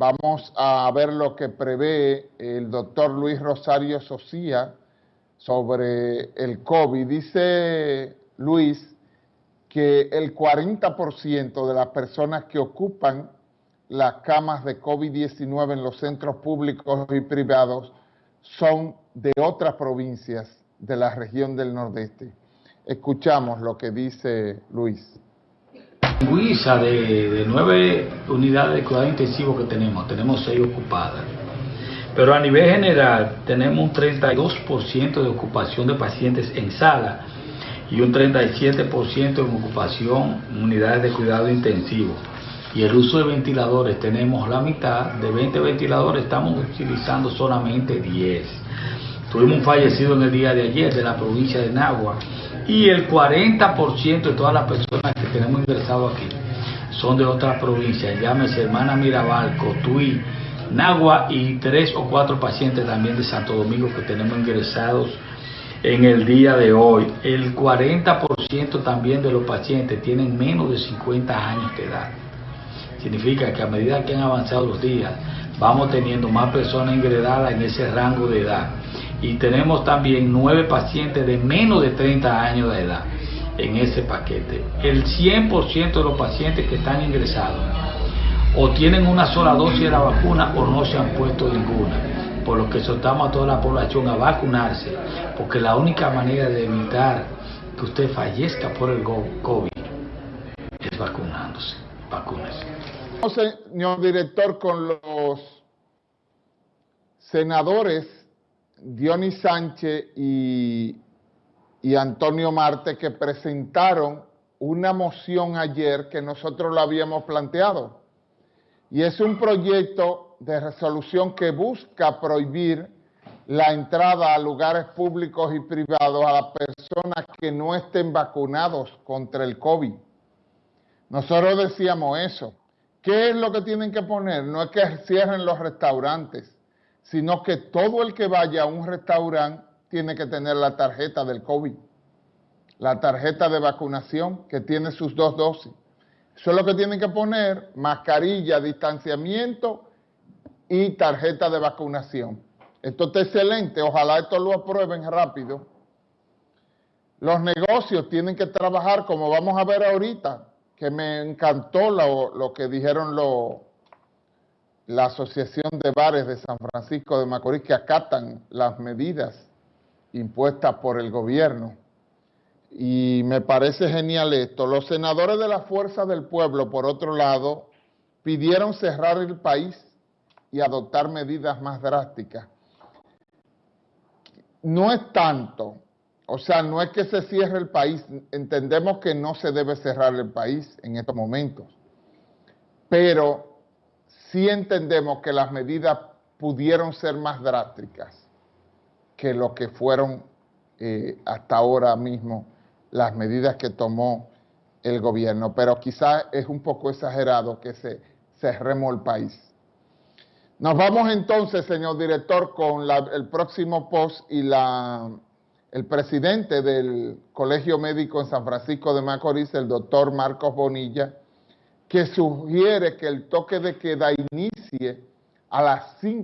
Vamos a ver lo que prevé el doctor Luis Rosario Socía sobre el COVID. Dice Luis que el 40% de las personas que ocupan las camas de COVID-19 en los centros públicos y privados son de otras provincias de la región del Nordeste. Escuchamos lo que dice Luis. Luisa, de, de nueve unidades de cuidado intensivo que tenemos, tenemos seis ocupadas. Pero a nivel general tenemos un 32% de ocupación de pacientes en sala y un 37% en ocupación unidades de cuidado intensivo. Y el uso de ventiladores tenemos la mitad, de 20 ventiladores estamos utilizando solamente 10. Tuvimos un fallecido en el día de ayer de la provincia de Nagua y el 40% de todas las personas que tenemos ingresado aquí son de otras provincias, llámese hermana Mirabal, Cotuí, Nagua y tres o cuatro pacientes también de Santo Domingo que tenemos ingresados en el día de hoy. El 40% también de los pacientes tienen menos de 50 años de edad. Significa que a medida que han avanzado los días, vamos teniendo más personas ingresadas en ese rango de edad. Y tenemos también nueve pacientes de menos de 30 años de edad en ese paquete. El 100% de los pacientes que están ingresados o tienen una sola dosis de la vacuna o no se han puesto ninguna. Por lo que soltamos a toda la población a vacunarse, porque la única manera de evitar que usted fallezca por el COVID es vacunándose. Vacúnese. Señor director, con los senadores Dionis Sánchez y, Antonio Marte que presentaron una moción ayer que nosotros lo habíamos planteado y es un proyecto de resolución que busca prohibir la entrada a lugares públicos y privados a las personas que no estén vacunados contra el COVID. Nosotros decíamos eso. ¿Qué es lo que tienen que poner? No es que cierren los restaurantes, sino que todo el que vaya a un restaurante tiene que tener la tarjeta del COVID, la tarjeta de vacunación que tiene sus dos dosis. Eso es lo que tienen que poner, mascarilla, distanciamiento y tarjeta de vacunación. Esto está excelente, ojalá esto lo aprueben rápido. Los negocios tienen que trabajar como vamos a ver ahorita, que me encantó lo, que dijeron la Asociación de Bares de San Francisco de Macorís, que acatan las medidas impuestas por el gobierno y me parece genial esto. Los senadores de la Fuerza del Pueblo, por otro lado, pidieron cerrar el país y adoptar medidas más drásticas. No es tanto, o sea, no es que se cierre el país, entendemos que no se debe cerrar el país en estos momentos, pero sí entendemos que las medidas pudieron ser más drásticas que lo que fueron eh, hasta ahora mismo las medidas que tomó el gobierno, pero quizás es un poco exagerado que se cerremos el país. Nos vamos entonces, señor director, con el próximo post y la, el presidente del Colegio Médico en San Francisco de Macorís, el doctor Marcos Bonilla, que sugiere que el toque de queda inicie a las 5